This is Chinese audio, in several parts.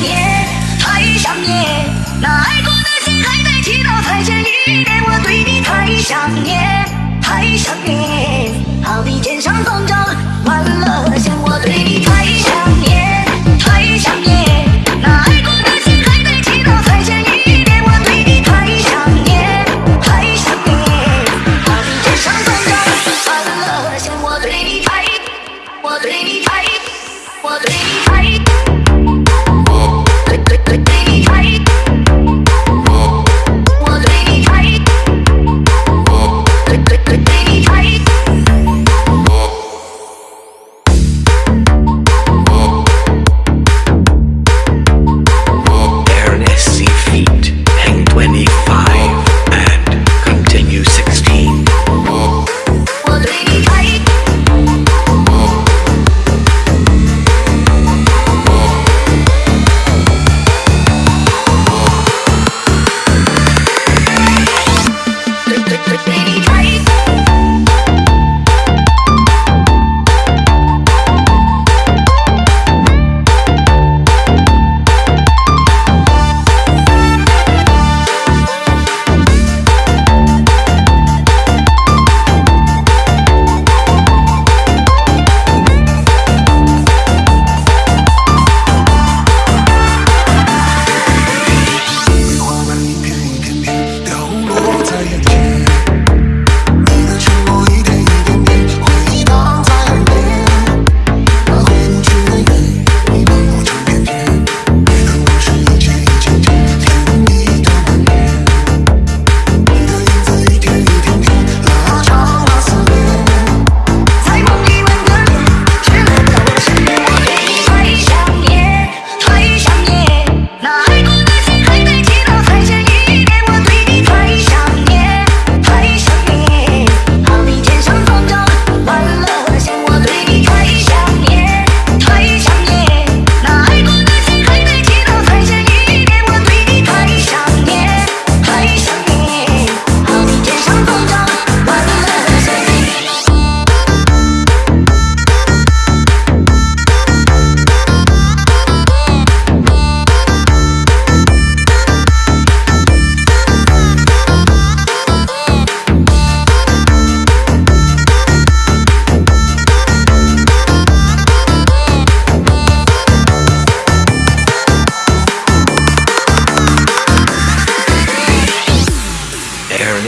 念太想念那爱过的心还在祈祷再见一面我对你太想念。太想念好比天上风筝断了线我对你太想念。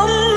Oh.